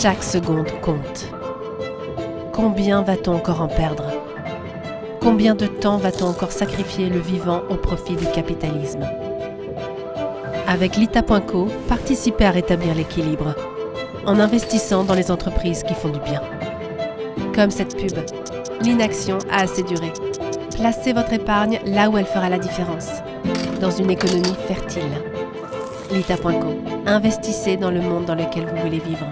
Chaque seconde compte. Combien va-t-on encore en perdre? Combien de temps va-t-on encore sacrifier le vivant au profit du capitalisme? Avec l'ITA.co, participez à rétablir l'équilibre en investissant dans les entreprises qui font du bien. Comme cette pub, l'inaction a assez duré. Placez votre épargne là où elle fera la différence, dans une économie fertile. L'ITA.co, investissez dans le monde dans lequel vous voulez vivre.